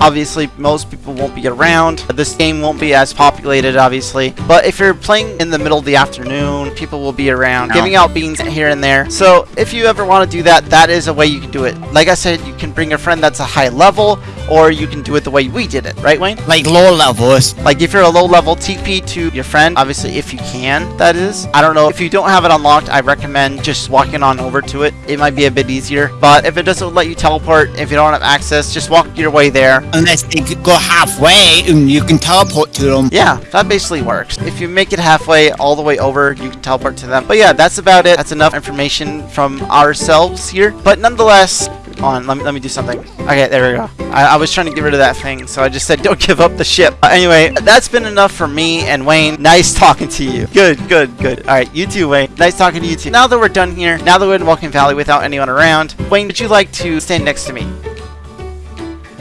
Speaker 2: Obviously, most people won't be around. This game won't be as populated, obviously. But if you're playing in the middle of the afternoon, people will be around, giving out beans here and there. So if you ever want to do that, that is a way you can do it. Like I said, you can bring a friend that's a high level, or you can do it the way we did it, right, Wayne?
Speaker 4: Like low levels.
Speaker 2: Like if you're a low level TP to your friend, obviously if you can, that is. I don't know, if you don't have it unlocked, I recommend just walking on over to it. It might be a bit easier. But if it doesn't let you teleport, if you don't have access, just walk your way there.
Speaker 4: Unless they could go halfway and you can teleport to them.
Speaker 2: Yeah, that basically works. If you make it halfway all the way over, you can teleport to them. But yeah, that's about it. That's enough information from ourselves here. But nonetheless, on, let me, let me do something. Okay, there we go. I, I was trying to get rid of that thing, so I just said don't give up the ship. Uh, anyway, that's been enough for me and Wayne. Nice talking to you. Good, good, good. All right, you too, Wayne. Nice talking to you too. Now that we're done here, now that we're in Welcome Valley without anyone around, Wayne, would you like to stand next to me?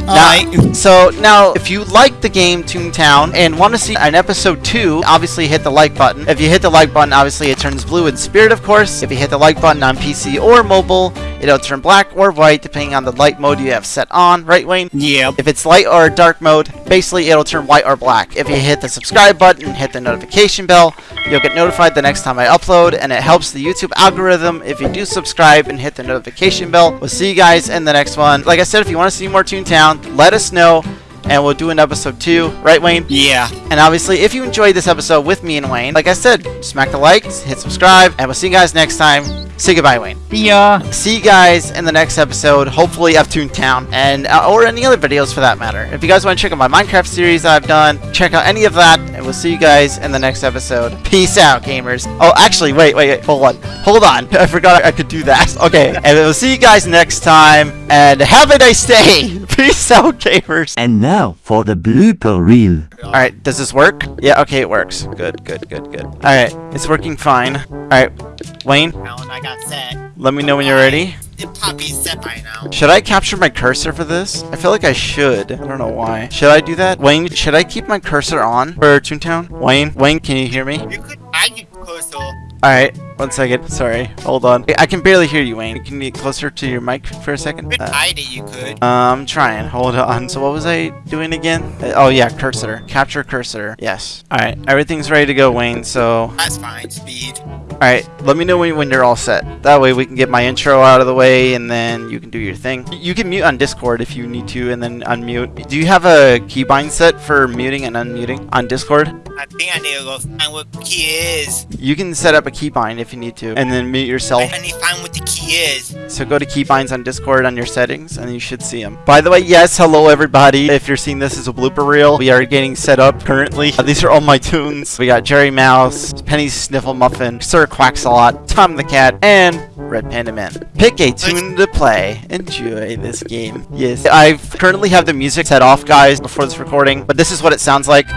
Speaker 4: Alright.
Speaker 2: Uh, so now, if you like the game Toontown and want to see an episode 2, obviously hit the like button. If you hit the like button, obviously it turns blue in spirit, of course. If you hit the like button on PC or mobile, it'll turn black or white depending on the light mode you have set on, right Wayne?
Speaker 4: Yep.
Speaker 2: If it's light or dark mode, basically it'll turn white or black. If you hit the subscribe button, hit the notification bell, you'll get notified the next time I upload, and it helps the YouTube algorithm if you do subscribe and hit the notification bell. We'll see you guys in the next one. Like I said, if you want to see more Toontown, let us know. and we'll do an episode two, right, Wayne?
Speaker 4: Yeah.
Speaker 2: And obviously, if you enjoyed this episode with me and Wayne, like I said, smack the like, hit subscribe, and we'll see you guys next time. Say goodbye, Wayne.
Speaker 3: See ya.
Speaker 2: See you guys in the next episode, hopefully of Toontown, and uh, or any other videos for that matter. If you guys want to check out my Minecraft series I've done, check out any of that, we'll see you guys in the next episode. Peace out, gamers. Oh, actually, wait, wait, wait, hold on, hold on. I forgot I could do that. Okay, and we'll see you guys next time, and have a nice day. Peace out, gamers.
Speaker 6: And now for the blooper reel.
Speaker 2: Alright, does this work? Yeah, okay, it works. Good, good, good, good. Alright, it's working fine. Alright, Wayne,
Speaker 4: Now when I got set,
Speaker 2: let me know when you're ready.
Speaker 4: The puppy's set by now.
Speaker 2: Should I capture my cursor for this? I feel like I should. I don't know why. Should I do that? Wayne, should I keep my cursor on for Toontown? Wayne? Wayne, can you hear me?
Speaker 4: You could, I could close all.
Speaker 2: Alright, one second. Sorry. Hold on. I can barely hear you, Wayne. Can you get closer to your mic for a second?
Speaker 4: You could
Speaker 2: Uh,
Speaker 4: hide it, you could.
Speaker 2: I'm trying. Hold on. So what was I doing again? Uh, Oh yeah, cursor. Capture cursor. Yes. Alright, everything's ready to go, Wayne, so...
Speaker 4: That's fine, speed.
Speaker 2: Alright, let me know when, when you're all set. That way we can get my intro out of the way and then you can do your thing. You can mute on Discord if you need to and then unmute. Do you have a keybind set for muting and unmuting on Discord?
Speaker 4: I think I need to go find what key is.
Speaker 2: You can set up a keybind if you need to and then mute yourself.
Speaker 4: I need to find what the key is.
Speaker 2: So go to keybinds on Discord on your settings and you should see them. By the way, yes, hello everybody. If you're seeing this as a blooper reel, we are getting set up currently. Uh, these are all my toons. We got Jerry Mouse, Penny Sniffle Muffin, Sir Quacks-a-Lot, Tom the Cat, and Red Panda Man. Pick-a-Toon to play. Enjoy this game. Yes, I currently have the music set off, guys, before this recording, but this is what it sounds like.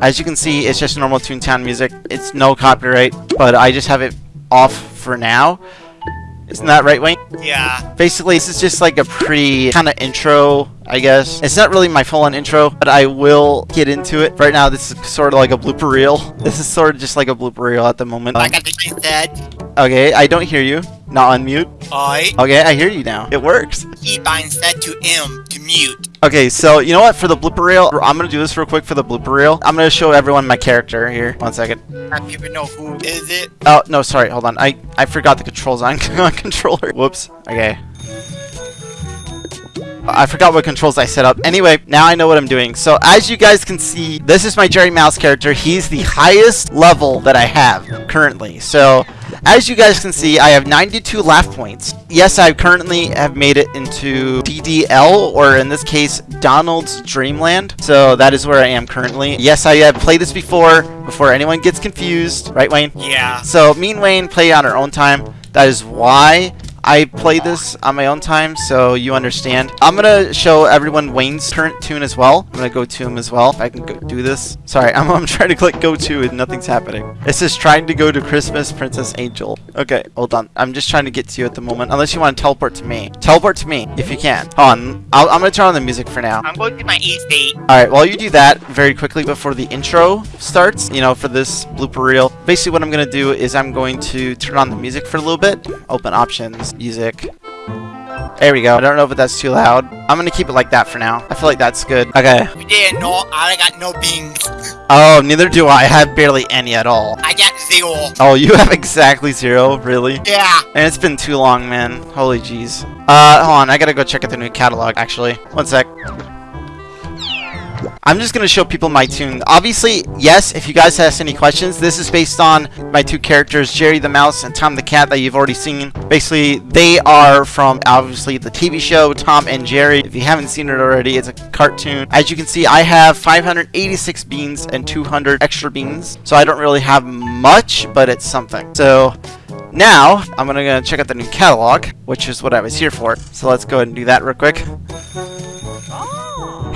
Speaker 2: As you can see, it's just normal Toontown music. It's no copyright, but I just have it off for now. Isn't that right, Wayne?
Speaker 4: Yeah.
Speaker 2: Basically, this is just like a pre kind of intro, I guess. It's not really my full-on intro, but I will get into it. Right now, this is sort of like a blooper reel. This is sort of just like a blooper reel at the moment.
Speaker 4: I got the said.
Speaker 2: Okay, I don't hear you. Not unmute.
Speaker 4: I
Speaker 2: Okay, I hear you now. It works.
Speaker 4: He binds that to M to mute.
Speaker 2: Okay, so you know what? For the blooper reel, I'm gonna do this real quick for the blooper reel. I'm gonna show everyone my character here. One second.
Speaker 4: I don't even know who is it.
Speaker 2: Oh no, sorry. Hold on. I I forgot the controls on on controller. Whoops. Okay. I forgot what controls I set up. Anyway, now I know what I'm doing. So as you guys can see, this is my Jerry Mouse character. He's the highest level that I have currently. So as you guys can see, I have 92 laugh points. Yes, I currently have made it into DDL, or in this case, Donald's Dreamland. So that is where I am currently. Yes, I have played this before, before anyone gets confused. Right, Wayne?
Speaker 4: Yeah.
Speaker 2: So me and Wayne play on our own time. That is why I play this on my own time, so you understand. I'm gonna show everyone Wayne's current toon as well. I'm gonna go to him as well. If I can go do this. Sorry, I'm, I'm trying to click go to and nothing's happening. It says trying to go to Christmas Princess Angel. Okay, hold on. I'm just trying to get to you at the moment. Unless you want to teleport to me. Teleport to me if you can. Hold on. I'll, I'm gonna turn on the music for now.
Speaker 4: I'm going to my E state.
Speaker 2: Alright, while you do that very quickly before the intro starts, you know, for this blooper reel, basically what I'm going to do is I'm going to turn on the music for a little bit. Open options, music. There we go. I don't know if that's too loud. I'm going to keep it like that for now. I feel like that's good. Okay.
Speaker 4: Didn't know I got no beans.
Speaker 2: Oh, neither do I. I have barely any at all.
Speaker 4: I got zero.
Speaker 2: Oh, you have exactly zero? Really?
Speaker 4: Yeah.
Speaker 2: And it's been too long, man. Holy jeez. Uh, hold on. I gotta go check out the new catalog, actually. One sec. I'm just gonna show people my toon. Obviously, yes, if you guys have any questions, this is based on my two characters, Jerry the Mouse and Tom the Cat, that you've already seen. Basically, they are from, obviously, the TV show, Tom and Jerry. If you haven't seen it already, it's a cartoon. As you can see, I have 586 beans and 200 extra beans. So I don't really have much, but it's something. So, now, I'm gonna check out the new catalog, which is what I was here for. So let's go ahead and do that real quick.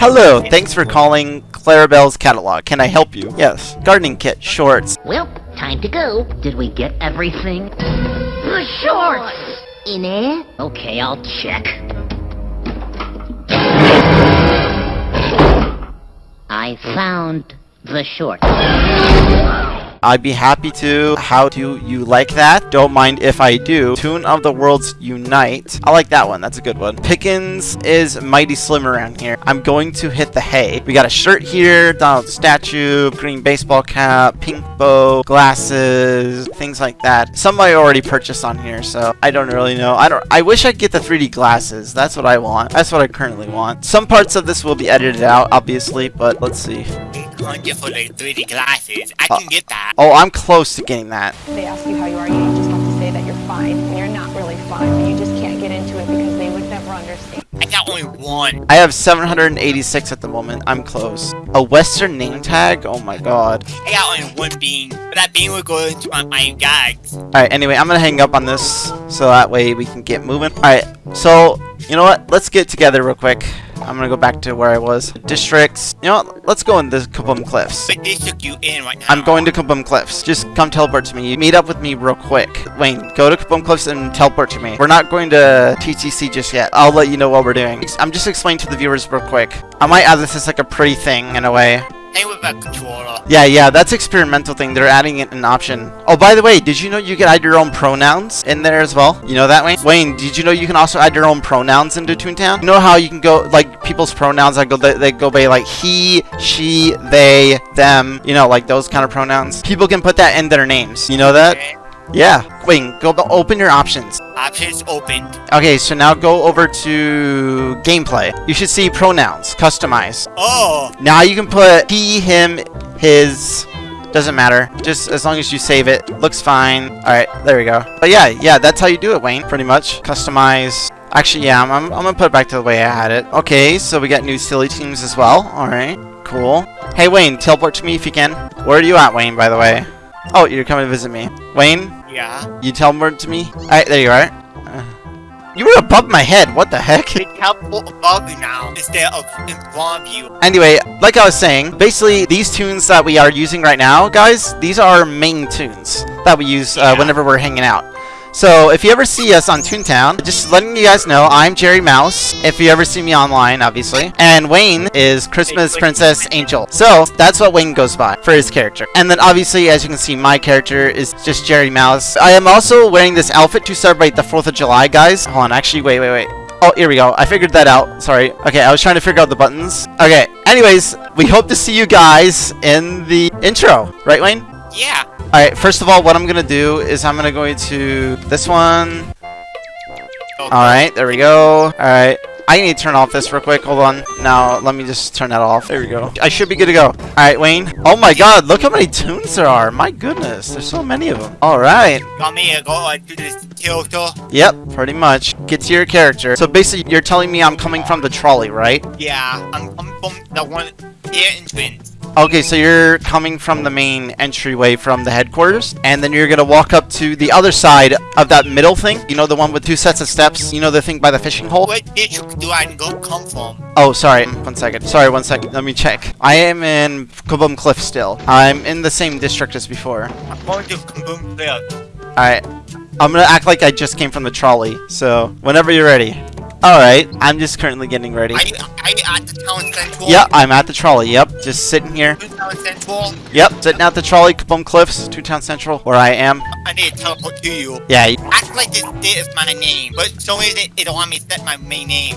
Speaker 2: Hello, thanks for calling Clarabelle's catalog. Can I help you? Yes. Gardening kit, shorts.
Speaker 7: Well, time to go. Did we get everything? The shorts! In there? Okay, I'll check. I found the shorts.
Speaker 2: I'd be happy to. How do you like that? Don't mind if I do. Toon of the Worlds Unite. I like that one. That's a good one. Pickens is mighty slim around here. I'm going to hit the hay. We got a shirt here, Donald statue, green baseball cap, pink bow, glasses, things like that. Some I already purchased on here, so I don't really know. I don't. I wish I'd get the 3D glasses. That's what I want. That's what I currently want. Some parts of this will be edited out, obviously, but let's see.
Speaker 4: 800 for the 3D glasses. I
Speaker 2: Uh,
Speaker 4: can get that.
Speaker 2: Oh, I'm close to getting that.
Speaker 8: they ask you how you are, you just have to say that you're fine, and you're not really fine, but you just can't get into it because they would never understand.
Speaker 4: I got only one.
Speaker 2: I have 786 at the moment. I'm close. A Western name tag? Oh my god.
Speaker 4: I got only one bean. But that bean will go into my, my gags.
Speaker 2: Alright, anyway, I'm gonna hang up on this so that way we can get moving. Alright, so, you know what? Let's get together real quick. I'm gonna go back to where I was. Districts. You know what? Let's go in the Kaboom Cliffs.
Speaker 4: But they took you in right now.
Speaker 2: I'm going to Kaboom Cliffs. Just come teleport to me. You meet up with me real quick. Wayne, go to Kaboom Cliffs and teleport to me. We're not going to TTC just yet. I'll let you know what we're doing. I'm just explaining to the viewers real quick. I might add this as like a pre thing in a way.
Speaker 4: Same with a controller.
Speaker 2: Yeah, yeah, that's experimental thing. They're adding it an option. Oh, by the way, did you know you can add your own pronouns in there as well? You know that, Wayne? Wayne, did you know you can also add your own pronouns into Toontown? You know how you can go, like, people's pronouns, that go, they, they go by, like, he, she, they, them, you know, like those kind of pronouns? People can put that in their names. You know that?
Speaker 4: Okay.
Speaker 2: Yeah. Wayne, go open your options.
Speaker 4: Options opened.
Speaker 2: Okay, so now go over to gameplay. You should see pronouns, customize.
Speaker 4: Oh,
Speaker 2: Now you can put he, him, his. Doesn't matter. Just as long as you save it. Looks fine. Alright, there we go. But yeah, yeah, that's how you do it, Wayne. Pretty much. Customize. Actually, yeah, I'm, I'm, I'm gonna put it back to the way I had it. Okay, so we got new silly teams as well. Alright, cool. Hey, Wayne, teleport to me if you can. Where are you at, Wayne, by the way? Oh, you're coming to visit me. Wayne,
Speaker 4: yeah.
Speaker 2: you teleport to me? Alright, there you are. Uh, you were above my head. What the heck?
Speaker 4: They teleport above you now instead of in front of you.
Speaker 2: Anyway, like I was saying, basically these toons that we are using right now, guys, these are our main toons that we use uh,
Speaker 4: Yeah.
Speaker 2: whenever we're hanging out. So if you ever see us on Toontown, just letting you guys know, I'm Jerry Mouse. If you ever see me online, obviously, and Wayne is Christmas Princess Angel. So that's what Wayne goes by for his character. And then obviously, as you can see, my character is just Jerry Mouse. I am also wearing this outfit to celebrate the 4th of July, guys. Hold on, actually, wait, wait, wait. Oh, here we go. I figured that out. Sorry. Okay, I was trying to figure out the buttons. Okay. Anyways, we hope to see you guys in the intro. Right, Wayne?
Speaker 4: Yeah.
Speaker 2: Alright, first of all, what I'm gonna do is I'm gonna go into this one. Alright, there we go. Alright. I need to turn off this real quick. Hold on. Now, let me just turn that off. There we go. I should be good to go. Alright, Wayne. Oh my god, look how many toons there are. My goodness, there's so many of them. Alright.
Speaker 4: You want me to go like do this tilter?
Speaker 2: Yep, pretty much. Get to your character. So basically, you're telling me I'm coming from the trolley, right?
Speaker 4: Yeah. I'm, I'm from the one here entrance.
Speaker 2: Okay, so you're coming from the main entryway from the headquarters, and then you're gonna walk up to the other side of that middle thing. You know, the one with two sets of steps? You know, the thing by the fishing hole?
Speaker 4: What district do I go come from?
Speaker 2: Oh, sorry. One second. Sorry, one second. Let me check. I am in Kaboom Cliff still. I'm in the same district as before.
Speaker 4: I'm going to Kaboom Cliff.
Speaker 2: Alright. I'm gonna act like I just came from the trolley, so whenever you're ready. Alright, I'm just currently getting ready.
Speaker 4: Are you, are you at the town central?
Speaker 2: Yep, I'm at the trolley. Yep, just sitting here.
Speaker 4: You Town central?
Speaker 2: Yep, sitting at the trolley, Kaboom Cliffs, Toontown Central, where I am.
Speaker 4: I need to teleport to you.
Speaker 2: Yeah, y-
Speaker 4: Act like this this is my name, but so is it, it won't want me to set my main name.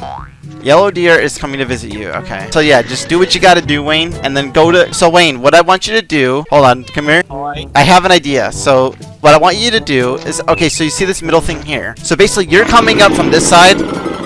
Speaker 2: Yellow Deer is coming to visit you. Okay. So yeah, just do what you gotta do, Wayne, and then go to. So Wayne, what I want you to do. Hold on, come here.
Speaker 4: Alright.
Speaker 2: I have an idea. So what I want you to do is okay. So you see this middle thing here. So basically, you're coming up from this side.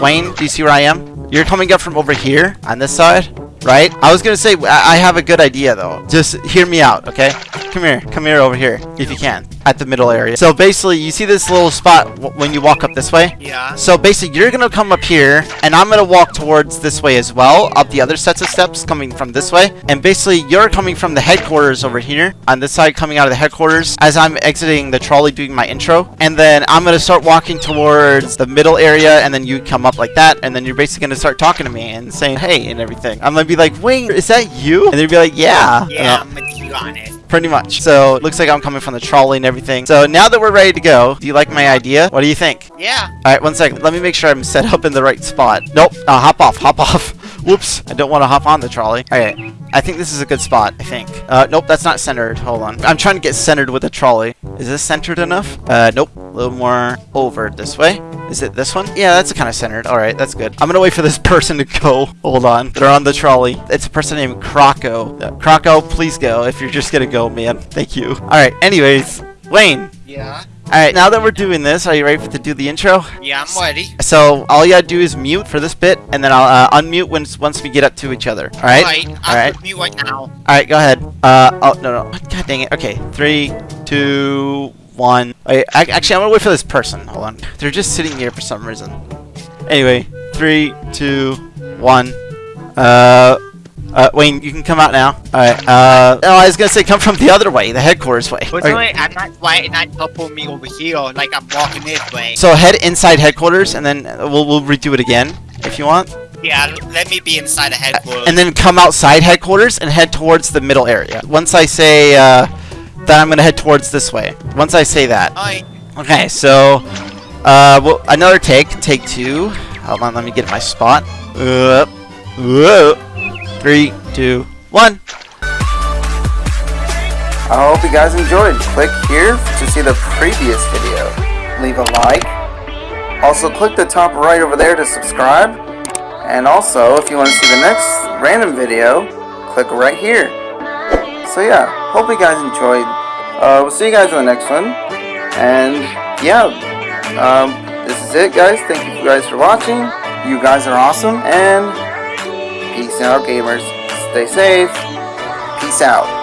Speaker 2: Wayne, do you see where I am? You're coming up from over here on this side, right? I was gonna say I I have a good idea though. Just hear me out, okay? Come here, come here over here if you can, at the middle area. So basically, you see this little spot w when you walk up this way.
Speaker 4: Yeah.
Speaker 2: So basically, you're gonna come up here, and I'm gonna walk towards this way as well, up the other sets of steps coming from this way. And basically, you're coming from the headquarters over here, on this side coming out of the headquarters, as I'm exiting the trolley doing my intro. And then I'm gonna start walking towards the middle area, and then you come up like that, and then you're basically gonna start talking to me and saying hey and everything. I'm gonna be like, wait, is that you? And they'd be like, yeah.
Speaker 4: Yeah, I'm gonna be honest.
Speaker 2: Pretty much. So, it looks like I'm coming from the trolley and everything. So, now that we're ready to go, do you like my idea? What do you think?
Speaker 4: Yeah.
Speaker 2: Alright, one second. Let me make sure I'm set up in the right spot. Nope. Uh, hop off. Hop off. Whoops. I don't want to hop on the trolley. Alright. I think this is a good spot. I think. Uh, nope, that's not centered. Hold on. I'm trying to get centered with a trolley. Is this centered enough? Uh, nope. A little more over this way. Is it this one? Yeah, that's kind of centered. All right, that's good. I'm gonna wait for this person to go. Hold on. They're on the trolley. It's a person named Croco. Uh, Croco, please go if you're just gonna go, man. Thank you. All right. Anyways, Wayne.
Speaker 4: Yeah.
Speaker 2: All right. Now that we're doing this, are you ready for to do the intro?
Speaker 4: Yeah, I'm ready.
Speaker 2: So all you gotta do is mute for this bit, and then I'll uh, unmute once once we get up to each other. All right.
Speaker 4: Right.
Speaker 2: All
Speaker 4: I'm
Speaker 2: right.
Speaker 4: with you right now.
Speaker 2: All right. Go ahead. Uh. Oh no no. God dang it. Okay. Three, two, one. Wait. I, actually, I'm gonna wait for this person. Hold on. They're just sitting here for some reason. Anyway. Three, two, one. Uh. Uh, Wayne, you can come out now. Alright, uh, oh, I was gonna say come from the other way, the headquarters way.
Speaker 4: But
Speaker 2: Alright,
Speaker 4: I'm not right and not helping me over here. Like I'm walking this way.
Speaker 2: So head inside headquarters, and then we'll, we'll redo it again, if you want.
Speaker 4: Yeah, let me be inside the headquarters.
Speaker 2: and then come outside headquarters and head towards the middle area. Once I say uh, that I'm gonna head towards this way. Once I say that.
Speaker 4: Alright.
Speaker 2: Okay, so uh, well, another take, take two. Hold on, let me get my spot. Up, up. Three, two, one.
Speaker 9: I hope you guys enjoyed. Click here to see the previous video. Leave a like. Also click the top right over there to subscribe. And also, if you want to see the next random video, click right here. So yeah, hope you guys enjoyed. Uh, we'll see you guys in the next one. And yeah, um, this is it guys. Thank you guys for watching. You guys are awesome. And peace out gamers. Stay safe. Peace out.